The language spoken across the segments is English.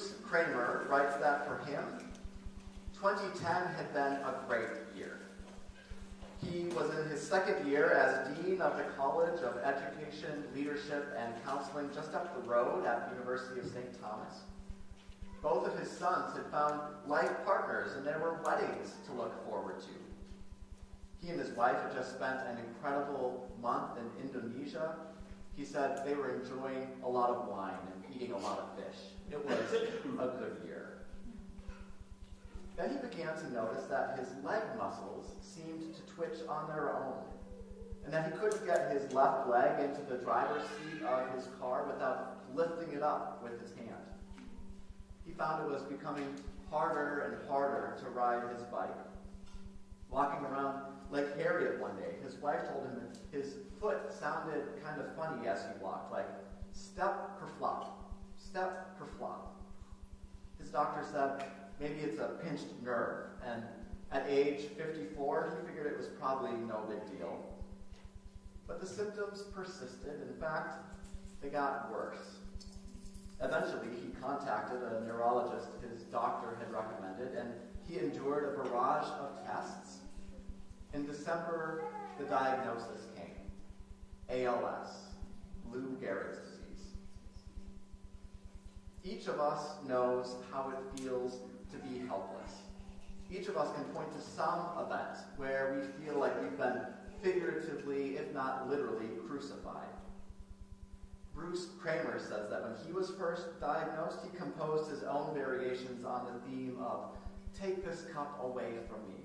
Bruce Kramer writes that for him, 2010 had been a great year. He was in his second year as Dean of the College of Education, Leadership, and Counseling just up the road at the University of St. Thomas. Both of his sons had found life partners and there were weddings to look forward to. He and his wife had just spent an incredible month in Indonesia. He said they were enjoying a lot of wine and eating a lot of fish. It was a good year. Then he began to notice that his leg muscles seemed to twitch on their own, and that he couldn't get his left leg into the driver's seat of his car without lifting it up with his hand. He found it was becoming harder and harder to ride his bike. Walking around Lake Harriet one day, his wife told him that his foot sounded kind of funny as he walked, like step flop, step flop. His doctor said maybe it's a pinched nerve, and at age 54, he figured it was probably no big deal. But the symptoms persisted. In fact, they got worse. Eventually, he contacted a neurologist his doctor had recommended, and he endured a barrage of tests. In December, the diagnosis came ALS, Lou Gehrig's. Each of us knows how it feels to be helpless. Each of us can point to some event where we feel like we've been figuratively, if not literally, crucified. Bruce Kramer says that when he was first diagnosed, he composed his own variations on the theme of Take this cup away from me.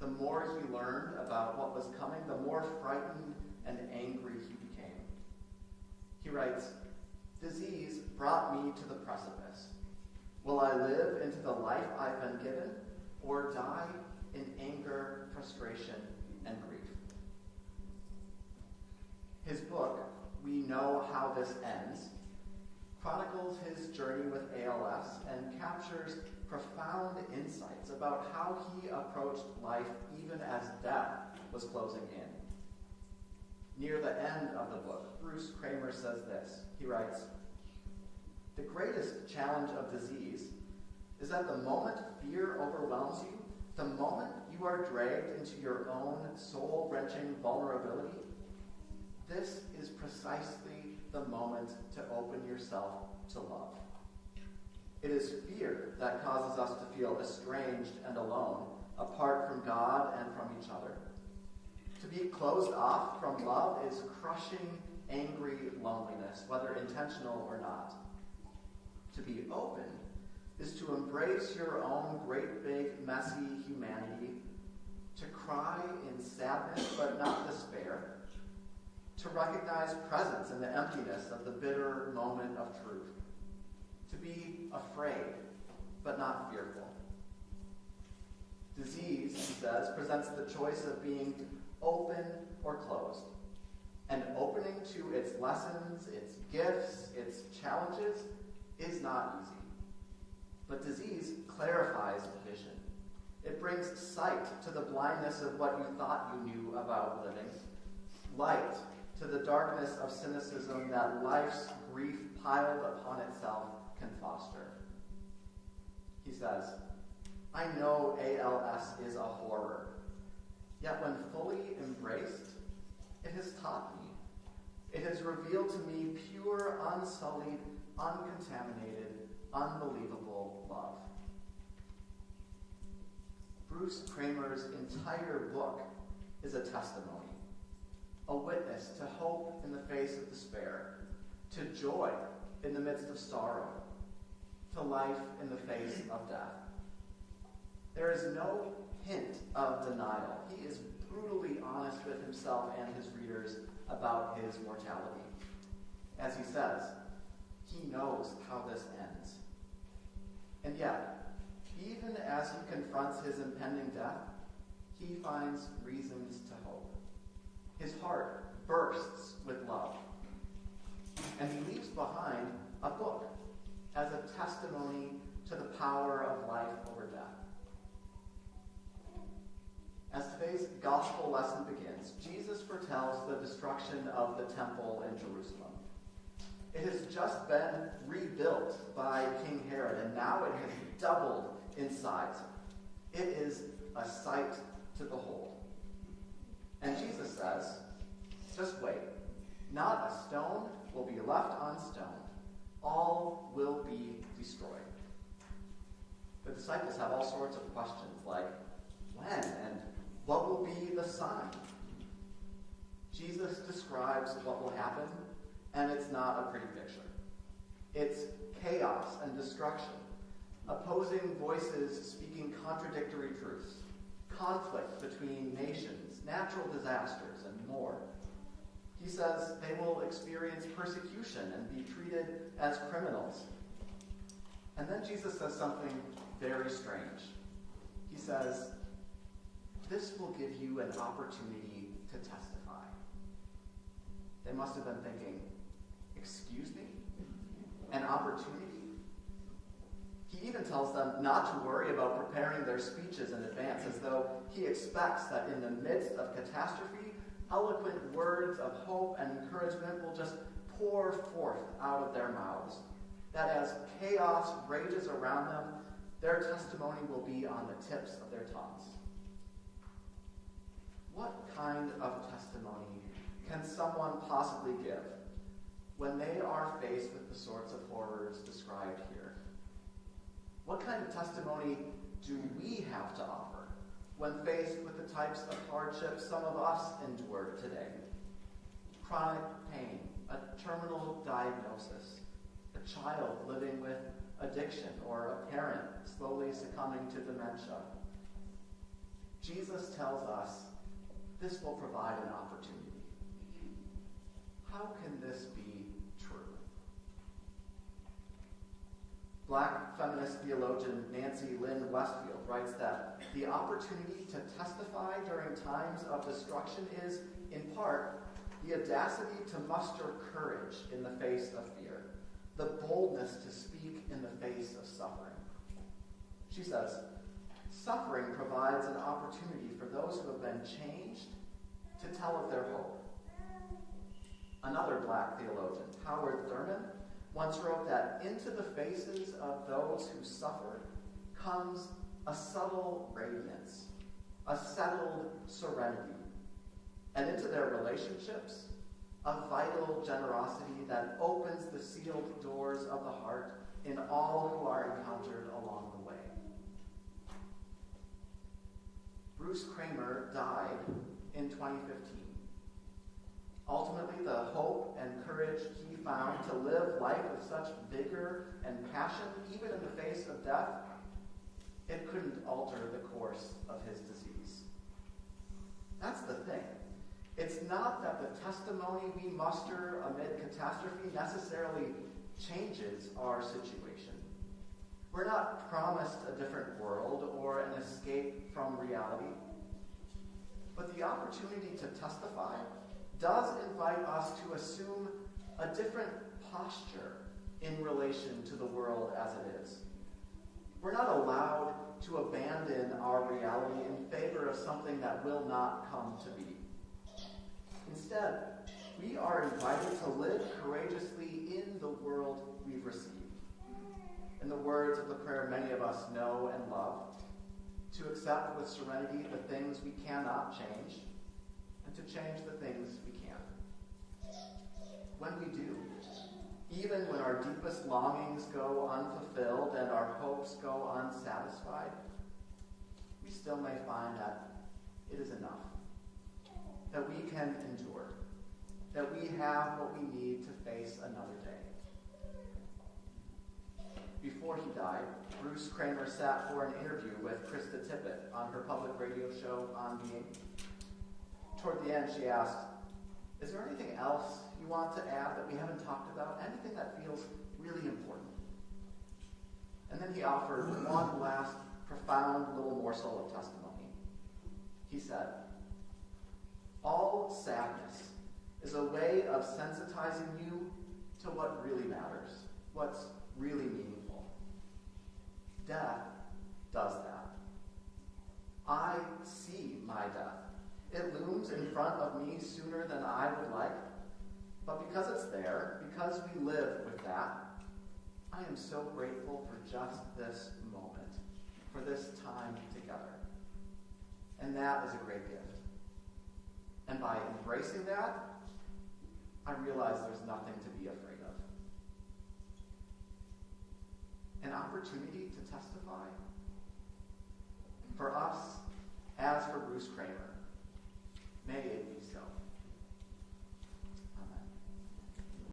The more he learned about what was coming, the more frightened and angry he became. He writes, Disease brought me to the precipice. Will I live into the life I've been given, or die in anger, frustration, and grief? His book, we know how this ends, chronicles his journey with ALS and captures profound insights about how he approached life even as death was closing in. Near the end of the book, Bruce Kramer says this. He writes, The greatest challenge of disease is that the moment fear overwhelms you, the moment you are dragged into your own soul wrenching vulnerability, this is precisely the moment to open yourself to love. It is fear that causes us to feel estranged and alone, apart from God and from each other. To be closed off from love is crushing, angry loneliness, whether intentional or not. To be open is to embrace your own great, big, messy humanity, to cry in sadness but not despair, to recognize presence in the emptiness of the bitter moment of truth, to be afraid, but not fearful. Disease, he says, presents the choice of being open or closed. And opening to its lessons, its gifts, its challenges is not easy. But disease clarifies vision. It brings sight to the blindness of what you thought you knew about living, light to the darkness of cynicism that life's grief piled upon itself can foster. He says, I know ALS is a horror, yet when fully embraced, it has taught me. It has revealed to me pure, unsullied, uncontaminated, unbelievable love. Bruce Kramer's entire book is a testimony a witness to hope in the face of despair, to joy in the midst of sorrow, to life in the face of death. There is no hint of denial. He is brutally honest with himself and his readers about his mortality. As he says, he knows how this ends. And yet, even as he confronts his impending death, he finds reasons to hope. His heart bursts with love. And he leaves behind a book as a testimony to the power of life over death. As today's gospel lesson begins, Jesus foretells the destruction of the temple in Jerusalem. It has just been rebuilt by King Herod, and now it has doubled in size. It is a sight to behold. And Jesus says, just wait. Not a stone will be left on stone. All will be destroyed. The disciples have all sorts of questions like, when and what will be the sign? Jesus describes what will happen, and it's not a pretty picture. It's chaos and destruction, opposing voices speaking contradictory truths, conflict between nations, natural disasters, and more. He says they will experience persecution and be treated as criminals. And then Jesus says something very strange. He says, This will give you an opportunity to testify. They must have been thinking, Excuse me? An opportunity? He even tells them not to worry about preparing their speeches in advance, as though he expects that in the midst of catastrophe, eloquent words of hope and encouragement will just pour forth out of their mouths. That as chaos rages around them, their testimony will be on the tips of their tongues. What kind of testimony can someone possibly give when they are faced with the sorts of horrors described here? What kind of testimony do we have to offer when faced with the types of hardships some of us endure today? Chronic pain, a terminal diagnosis, a child living with addiction, or a parent slowly succumbing to dementia. Jesus tells us this will provide an opportunity. How can this be true? Black feminist theologian Nancy Lynn Westfield writes that the opportunity to testify during times of destruction is, in part, the audacity to muster courage in the face of fear, the boldness to speak in the face of suffering. She says, suffering provides an opportunity for those who have been changed to tell of their hope. Another black theologian, Howard Thurman, once wrote that into the faces of those who suffer comes a subtle radiance, a settled serenity, and into their relationships, a vital generosity that opens the sealed doors of the heart in all who are encountered along the way. Bruce Kramer died in 2015. Ultimately, the hope and courage he found to live life with such vigor and passion, even in the face of death, it couldn't alter the course of his disease. That's the thing. It's not that the testimony we muster amid catastrophe necessarily changes our situation. We're not promised a different world or an escape from reality. But the opportunity to testify does invite us to assume a different posture in relation to the world as it is. We're not allowed to abandon our reality in favor of something that will not come to be. Instead, we are invited to live courageously in the world we've received. In the words of the prayer many of us know and love, to accept with serenity the things we cannot change, and to change the things we can. When we do, even when our deepest longings go unfulfilled and our hopes go unsatisfied, we still may find that it is enough, that we can endure, that we have what we need to face another day. Before he died, Bruce Kramer sat for an interview with Krista Tippett on her public radio show On Being. Toward the end, she asked, Is there anything else you want to add that we haven't talked about? Anything that feels really important? And then he offered one last profound little morsel of testimony. He said, All sadness is a way of sensitizing you to what really matters, what's really meaningful death does that. I see my death. It looms in front of me sooner than I would like, But because it's there, because we live with that, I am so grateful for just this moment, for this time together. And that is a great gift. And by embracing that, I realize there's nothing to be afraid an opportunity to testify? For us, as for Bruce Kramer, may it be so.